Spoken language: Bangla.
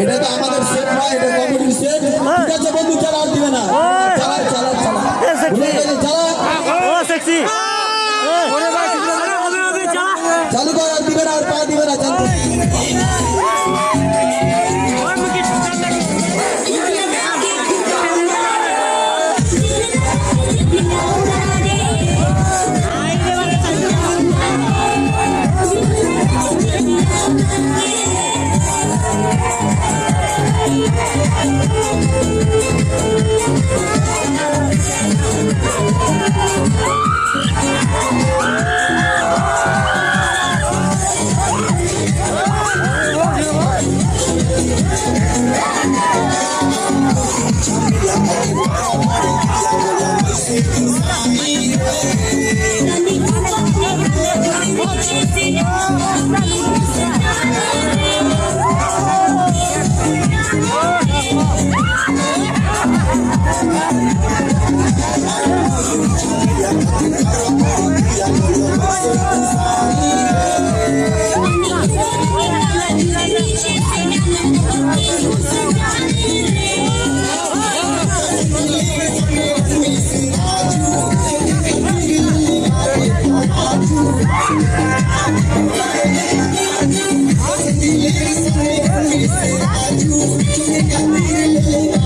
এটা তো আমাদের সেট নয় এটা কমিটির সেট ঠিক আছে বন্ধু চালা আর দিবে না। চালা চালা চালা। চালা। চালু কর আর দিবে না আর পা দিবে না চালু I'm gonna make you mine.